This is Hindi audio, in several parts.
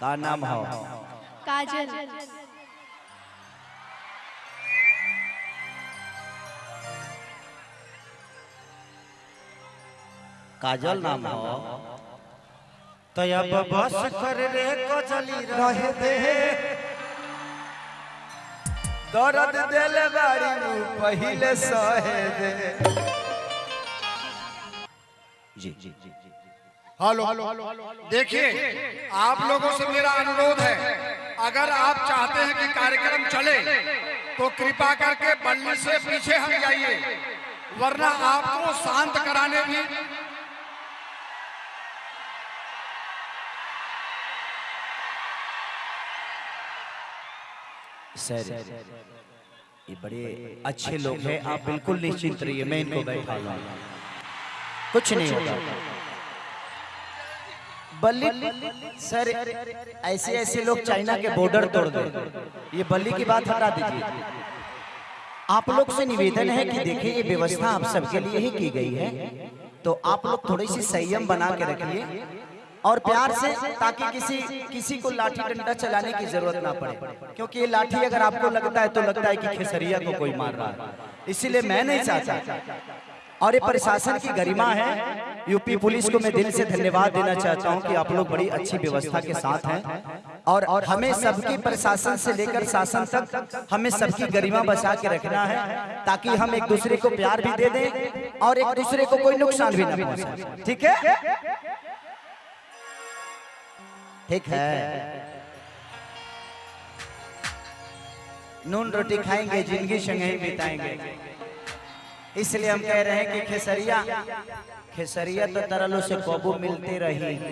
का नाम हो। काजल। काजल नाम हो। तो अब बस कर रे कजली रहे दे दर्द देले बाड़ी नु पहिले सहे दे। जी जी जी। हेलो। देखिए आप लोगों से मेरा अनुरोध है अगर आप चाहते हैं कि कार्यक्रम चले तो कृपा करके बल्ली से पीछे हट जाइए वरना आपको शांत कराने भी सर ये बड़े अच्छे लोग हैं आप बिल्कुल निश्चिंत रहिए मैं इनको बैठा लूँगा कुछ नहीं होगा। बल्ली सर ऐसे ऐसे लोग चाइना के बॉर्डर तोड़ दे। ये बल्ली की बात हटा दीजिए। आप लोग से निवेदन है कि देखिए ये व्यवस्था आप सबके लिए ही की गई है। तो आप लोग थोड़ी सी संयम बना के रखिए और प्यार से ताकि किसी किसी को लाठी डंडा चलाने की ज़रूरत ना पड़े। क्योंकि ये लाठी अगर आपको लगता है तो लगता है कि खेसरिया को कोई मार रहा है। इसीलिए मैं नहीं चाहता और ये प्रशासन की गरिमा है। यूपी पुलिस को मैं दिल से धन्यवाद देना चाहता हूँ कि आप लोग बड़ी अच्छी व्यवस्था के साथ हैं। और और हमें सबकी प्रशासन से लेकर शासन तक हमें सबकी गरिमा बचा के रखना है ताकि हम एक दूसरे को प्यार भी दे दें और एक दूसरे को कोई नुकसान भी ना पहुँचाए ठीक है? ठीक है? नून रोटी खाएँगे ज़िंदगी संग बिताएँगे। इसलिए हम कह रहे हैं कि खेसरिया खेसरिया तो तरलो से कबू मिलते रही।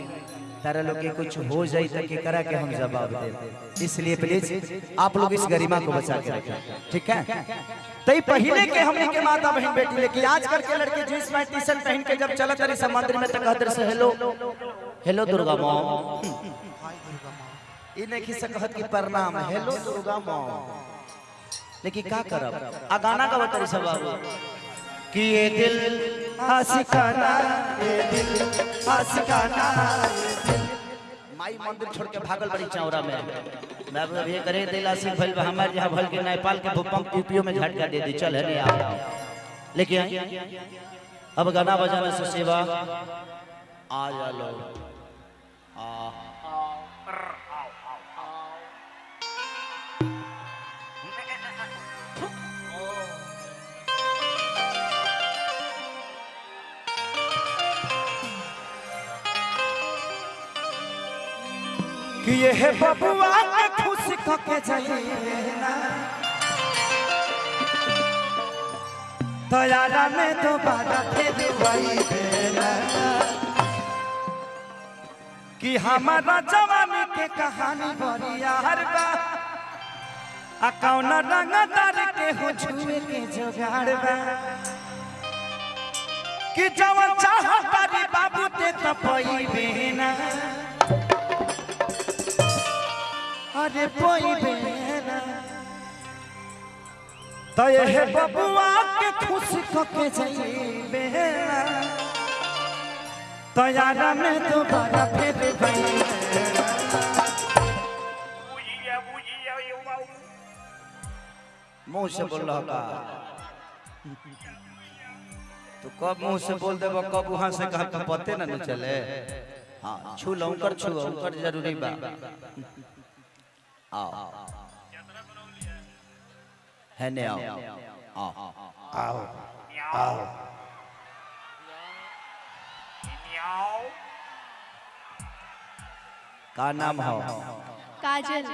तरलो के कुछ हो जाए तो के करा के हम जवाब दे इसलिए प्लीज़ आप लोग इस गरिमा को बचा के रखें। ठीक है? तई पहले के हमने के माता बहन बेटी लेकिन आजकल के लड़के जींस पैंट टी शर्ट पहन के जब चलत रही, समुद्र में तो कहते से हेलो हेलो दुर्गा माँ। ई नहीं से कहत की प्रणाम हेलो दुर्गा माँ। लेकिन का करब? आ गाना का बतरी सब बाबू कि ये दिल। आशिकाना ये दिल। आशिकाना माई मंदिर छोड़ के भागल बड़ी चौरा में। मैं अब ये करे दिल आशिक भइल बा हमार जहाँ भइल के नेपाल के भूकंप यूपीओ में झटका दे दी चल है नहीं आ लेकिन अब गाना बजाने से सेवा आ जा लो आ। कि ये है बबुआ के खुश के जाइए ना तयारा में दोबारा फिर वही बेला कि हमारा जवानी के कहानी बड़ी यार बा। आ कौन रंगदार के हो छुए के जोगाड़ बा। कि जवन चाह तारी बाबू ते तपई बेना। अरे पोई बेना तो ये है बबुआ के खुश के जाइबे ना तो यारा में दोबारा फिर भई मुँह से बोल रहा का तो कब मुँह से बोल देबो कब वहाँ से कहा का पते ना न चले। हाँ छू लऊं कर छू कर ज़रूरी बा। आओ है ने आओ आओ आओ आओ का नाम हो काजल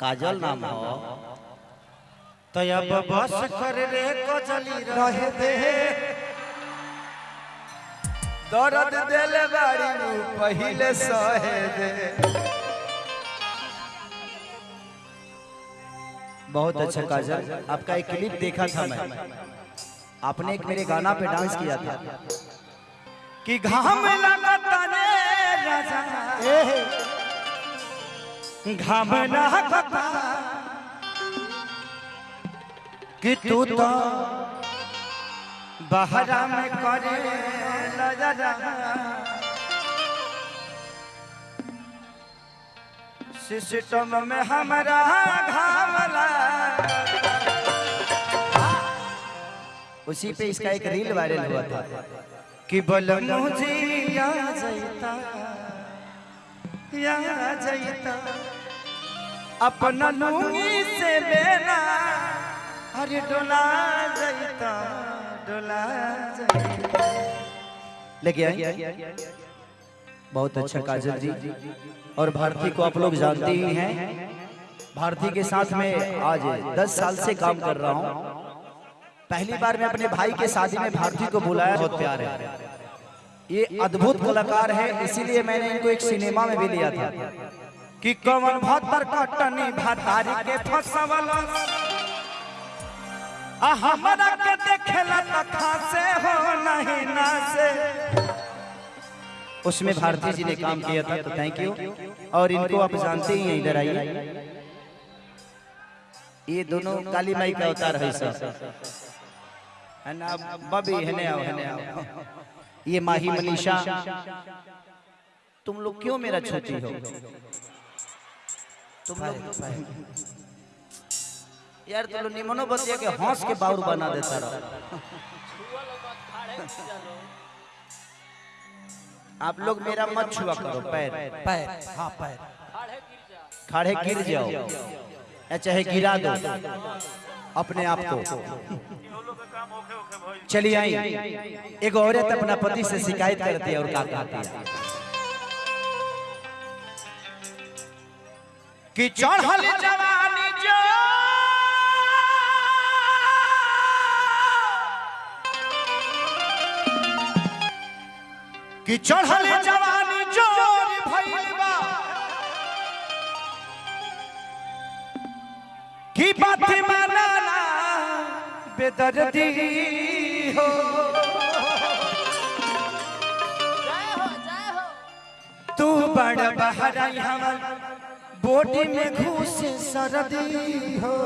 काजल नाम हो तो अब बस कर रे कजली रहे दे दर्द देले बाड़ी पहिले सहे दे। बहुत अच्छा काजल आपका एक क्लिप देखा था मैं। आपने एक मेरे गाना पे डांस किया था। कि घाम लगता रे राजा। घाम लगता कि तू तो बहरा में करे सिस्टम में हमारा घावला उसी पे इसका एक रील वायरल हुआ था। कि बल मुझे या जैता। या जैता। अपना लूँगी से लेना। अरे डोला जैता। डोला लेके आए बहुत अच्छा काजल जी। और भारती को आप लोग जानते ही। हैं। भारती के साथ में आज 10 साल से काम कर रहा हूँ। पहली बार मैं अपने भाई के शादी में भारती को बुलाया बहुत प्यार है ये अद्भुत कलाकार है। इसीलिए मैंने इनको एक सिनेमा में भी लिया था। कि कवन भतर कटनी भतारी के फसवल हमरा के देखेला त खासे हो नहीं ना से उसमें भारती जी ने काम किया था तो थैंक यू और इनको आप जानते ही हैं इधर आइए। ये दोनों काली माई का अवतार है सर। है ना बबी है ना है ना। ये माही मनीषा। तुम लोग क्यों मेरा छोटी हो? तुम लोग यार तुम लोग निमनो बतिया के हंस के बाउर बना देता रहो। आप लोग मेरा मत छुआ करो पैर। पैर हाँ पैर। खड़े गिर जाओ। या चाहे गिरा दो। अपने आप को। चलिए आई एक औरत अपना पति से शिकायत करती है और क्या कहती है। कि चढ़ल जवानी कि चढ़ल जवानी ज़ोर भइल बा की बात ना बेदर्दी हो। तू बड़ बहराई हमर, बोटी में घुस सरदी हो।